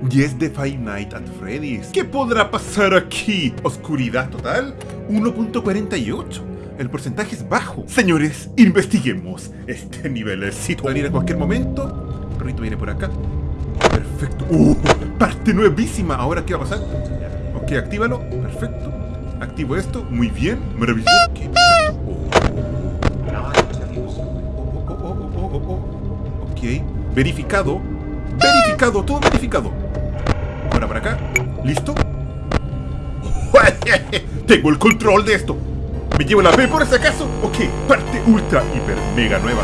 nueva. Y es de Five Nights at Freddy's. ¿Qué podrá pasar aquí? Oscuridad total, 1.48. El porcentaje es bajo. Señores, investiguemos este nivelecito. Pueden ir a cualquier momento. El viene por acá. Perfecto. ¡Uh! Parte nuevísima. Ahora, ¿qué va a pasar? Ok, actívalo. Perfecto. Activo esto. Muy bien. Maravilloso. Oh, oh, oh, oh. Ok. Verificado. Verificado. Todo verificado. Ahora para acá. ¿Listo? Tengo el control de esto. ¿Me llevo la B por si acaso? Ok, parte ultra, hiper, mega nueva.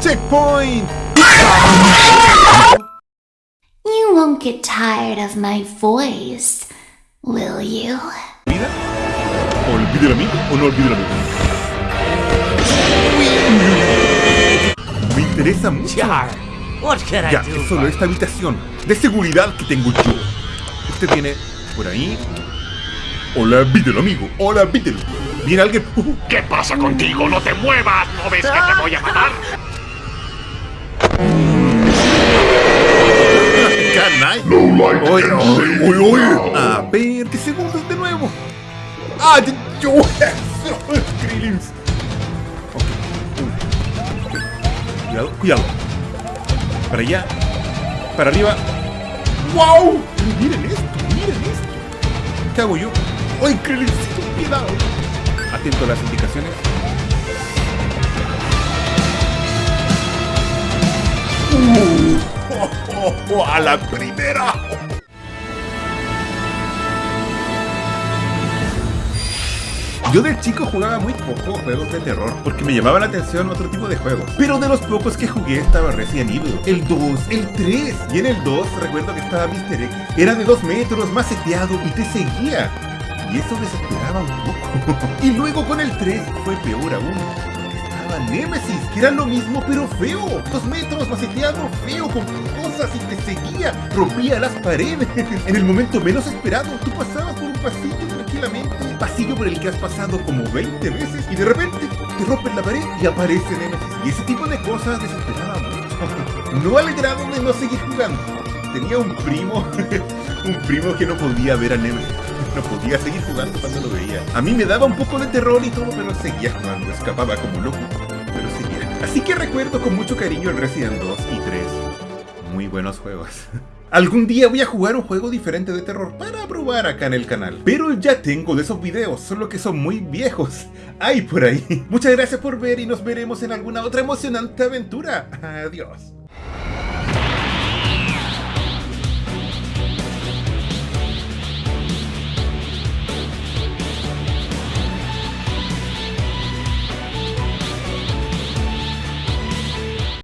¡Checkpoint! You won't get tired of my voice, will you? ¿Vida? ¿Olvide a mí o no olvide a mí? Me interesa mucho. Jar, what can I Ya, do? es solo esta habitación de seguridad que tengo yo. Usted viene por ahí. Hola, Beetle, amigo. Hola, Beetle. Viene alguien. Uh, ¿Qué pasa contigo? ¡No te muevas! ¿No ves que te voy a matar? canay. Oye, oye, oye. A ver, ¿qué segundos de nuevo? ¡Ah! Yo. Krillins. Ok. Cuidado, cuidado. Para allá. Para arriba. ¡Wow! Miren esto, miren esto. ¿Qué hago yo? ¡Ay, Krillinsito! ¡Cuidado! Atento a las indicaciones. Uh, ¡A la primera! Yo de chico jugaba muy poco juegos de terror porque me llamaban la atención otro tipo de juegos. Pero de los pocos que jugué estaba Resident Evil, el 2, el 3. Y en el 2 recuerdo que estaba Mr. X. Era de 2 metros, maceteado y te seguía. Y eso desesperaba un poco. y luego con el 3 fue peor aún. Estaba Nemesis, que era lo mismo pero feo. Dos metros, maceteado, feo, con cosas y te seguía. Rompía las paredes. en el momento menos esperado, tú pasabas por un pasillo tranquilamente. Pasillo por el que has pasado como 20 veces. Y de repente te rompes la pared y aparece Nemesis. Y ese tipo de cosas desesperaba mucho. no al grado de no seguir jugando. Tenía un primo, un primo que no podía ver a Nemesis. No podía seguir jugando cuando lo veía. A mí me daba un poco de terror y todo, pero seguía jugando. Escapaba como loco, pero seguía. Así que recuerdo con mucho cariño el Resident 2 y 3. Muy buenos juegos. Algún día voy a jugar un juego diferente de terror para probar acá en el canal. Pero ya tengo de esos videos, solo que son muy viejos. Hay por ahí. Muchas gracias por ver y nos veremos en alguna otra emocionante aventura. Adiós.